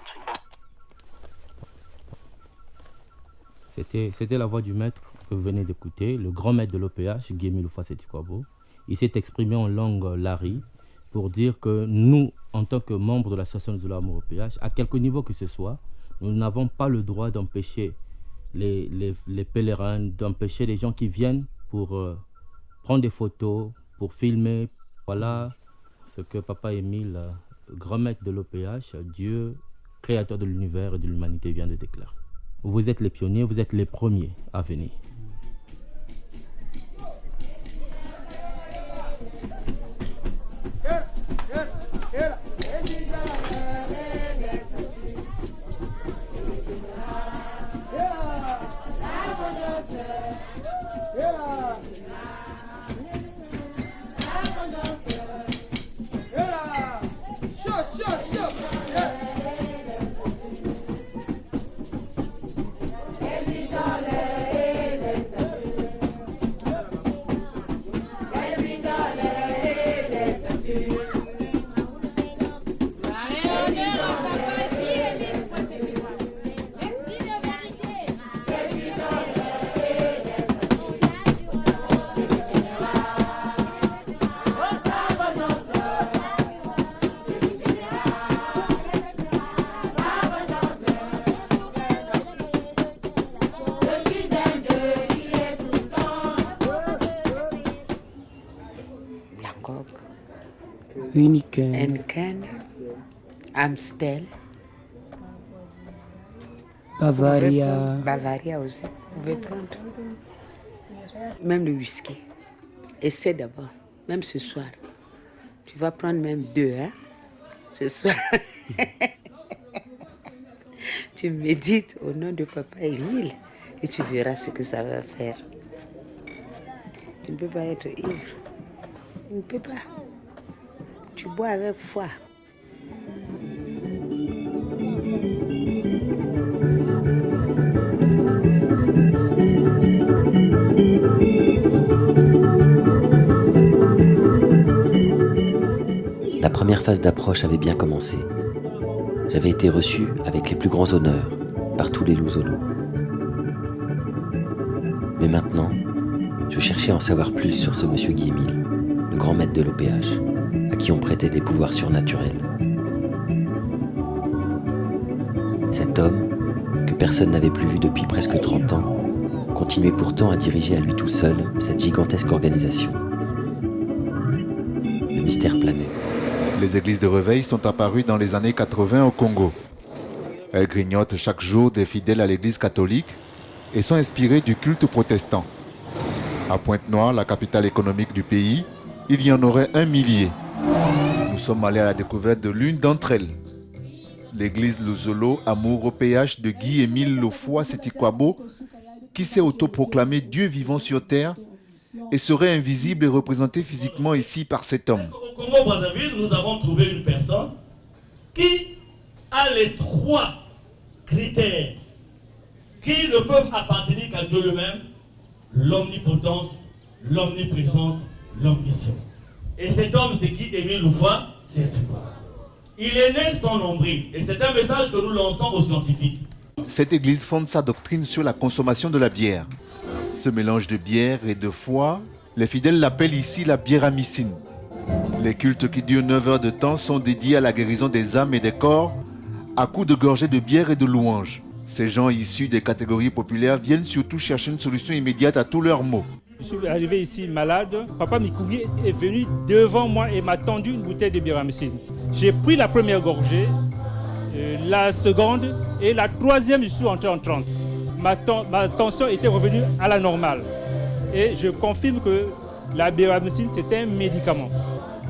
nsonyi C'était, la voix du maître que vous venez d'écouter, le grand maître de l'OPH, Guémy Loufasetikwabo. Il s'est exprimé en langue lari pour dire que nous, en tant que membres de l'association de l'amour OPH, à quelque niveau que ce soit, nous n'avons pas le droit d'empêcher les pèlerins, d'empêcher les gens qui viennent pour euh, prendre des photos, pour filmer. Voilà ce que Papa Émile, grand maître de l'OPH, Dieu, créateur de l'univers et de l'humanité, vient de déclarer. Vous êtes les pionniers, vous êtes les premiers à venir. Unique. Henken, Amstel, Bavaria. Bavaria aussi. Vous pouvez prendre. Même le whisky. Essaie d'abord, même ce soir. Tu vas prendre même deux, hein, ce soir. tu médites au nom de Papa Émile et tu verras ce que ça va faire. Tu ne peux pas être ivre. Tu ne peux pas. Tu bois avec foi. La première phase d'approche avait bien commencé. J'avais été reçu avec les plus grands honneurs par tous les Louzolos. Mais maintenant, je cherchais à en savoir plus sur ce monsieur Guy-Émile, le grand maître de l'OPH, qui on prêtait des pouvoirs surnaturels. Cet homme, que personne n'avait plus vu depuis presque 30 ans, continuait pourtant à diriger à lui tout seul cette gigantesque organisation. Le mystère planait. Les églises de réveil sont apparues dans les années 80 au Congo. Elles grignotent chaque jour des fidèles à l'église catholique et sont inspirées du culte protestant. À Pointe-Noire, la capitale économique du pays, il y en aurait un millier. Nous sommes allés à la découverte de l'une d'entre elles. L'église Luzolo Amour au PH de Guy-Émile Lofoy Setikwabo, qui s'est autoproclamé Dieu vivant sur terre et serait invisible et représenté physiquement ici par cet homme. Au Congo-Brazzaville, nous avons trouvé une personne qui a les trois critères qui ne peuvent appartenir qu'à Dieu lui-même, l'omnipotence, l'omniprésence, l'omniscience. Et cet homme, c'est qui Émile Louvois? C'est Il est né sans nombril. Et c'est un message que nous lançons aux scientifiques. Cette église fonde sa doctrine sur la consommation de la bière. Ce mélange de bière et de foie, les fidèles l'appellent ici la bière amicine. Les cultes qui durent 9 heures de temps sont dédiés à la guérison des âmes et des corps à coups de gorgées de bière et de louanges. Ces gens issus des catégories populaires viennent surtout chercher une solution immédiate à tous leurs maux. Je suis arrivé ici malade. Papa Mikougi est venu devant moi et m'a tendu une bouteille de biramycine. J'ai pris la première gorgée, euh, la seconde et la troisième, je suis entré en transe. Ma, ten- ma tension était revenue à la normale. Et je confirme que la biramycine, c'est un médicament.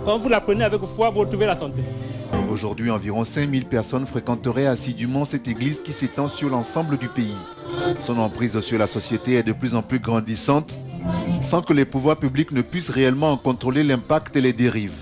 Quand vous la prenez avec foi, vous retrouvez la santé. Aujourd'hui, environ 5000 personnes fréquenteraient assidûment cette église qui s'étend sur l'ensemble du pays. Son emprise sur la société est de plus en plus grandissante, sans que les pouvoirs publics ne puissent réellement en contrôler l'impact et les dérives.